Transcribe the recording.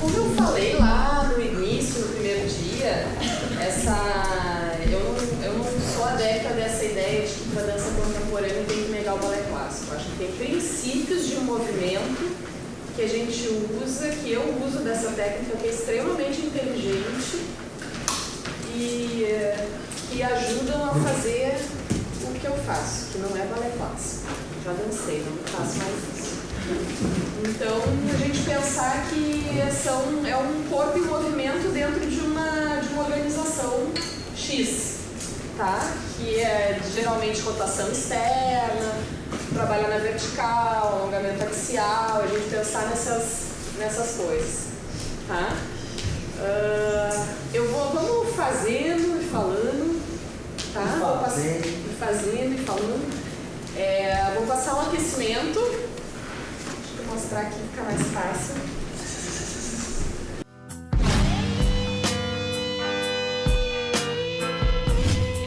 Como eu falei lá no início, no primeiro dia, essa, eu, não, eu não sou adepta dessa ideia de que para dança contemporânea tem que negar o balé clássico. Acho que tem princípios de um movimento que a gente usa, que eu uso dessa técnica que é extremamente inteligente e que ajudam a fazer o que eu faço, que não é balé clássico. Já dancei, não faço mais isso. Então, a gente pensar que são, é um corpo em movimento dentro de uma, de uma organização X, tá? que é geralmente rotação externa, trabalhar na vertical, alongamento axial, a gente pensar nessas, nessas coisas. Tá? Uh, eu vou, vamos fazendo e falando, tá? Vou fazendo. fazendo e falando. É, vou passar um aquecimento mostrar aqui, fica mais fácil.